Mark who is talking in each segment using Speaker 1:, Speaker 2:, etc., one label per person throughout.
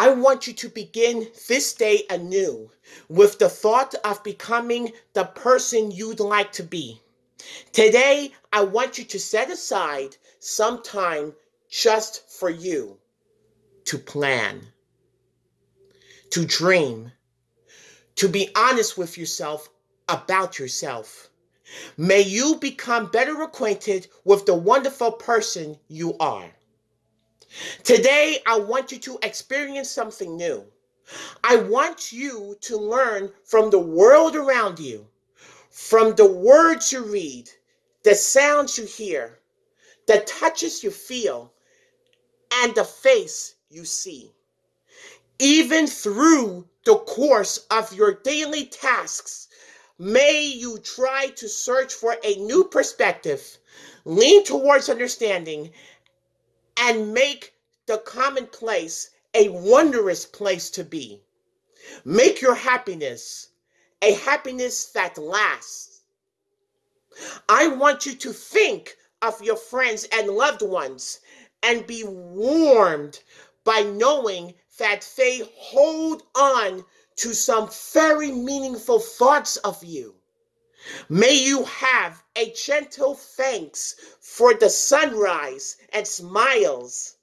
Speaker 1: I want you to begin this day anew with the thought of becoming the person you'd like to be. Today, I want you to set aside some time just for you to plan, to dream, to be honest with yourself about yourself. May you become better acquainted with the wonderful person you are. Today, I want you to experience something new. I want you to learn from the world around you, from the words you read, the sounds you hear, the touches you feel, and the face you see. Even through the course of your daily tasks, may you try to search for a new perspective, lean towards understanding, and make the commonplace a wondrous place to be. Make your happiness a happiness that lasts. I want you to think of your friends and loved ones and be warmed by knowing that they hold on to some very meaningful thoughts of you. May you have a gentle thanks for the sunrise and smiles,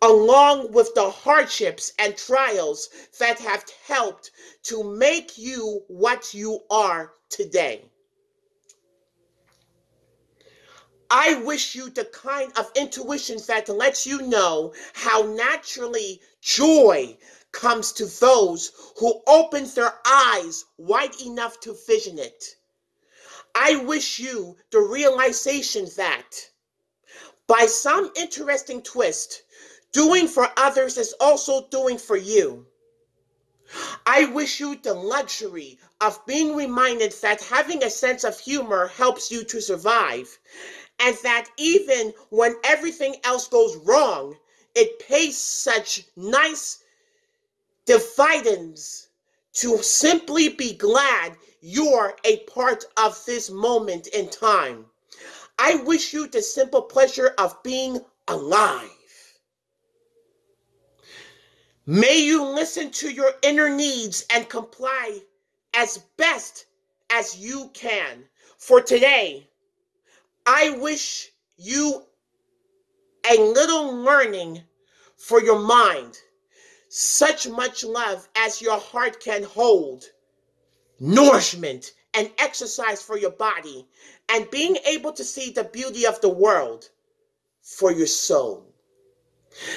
Speaker 1: along with the hardships and trials that have helped to make you what you are today. I wish you the kind of intuition that lets you know how naturally joy comes to those who opens their eyes wide enough to vision it. I wish you the realization that by some interesting twist, doing for others is also doing for you. I wish you the luxury of being reminded that having a sense of humor helps you to survive, and that even when everything else goes wrong, it pays such nice dividends to simply be glad you're a part of this moment in time. I wish you the simple pleasure of being alive. May you listen to your inner needs and comply as best as you can. For today, I wish you a little learning for your mind such much love as your heart can hold, nourishment and exercise for your body, and being able to see the beauty of the world for your soul.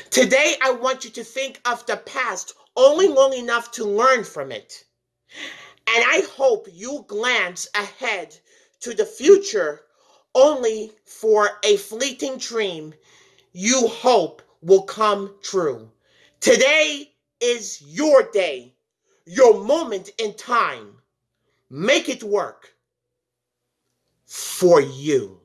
Speaker 1: Today, I want you to think of the past only long enough to learn from it. And I hope you glance ahead to the future only for a fleeting dream you hope will come true. Today is your day, your moment in time. Make it work for you.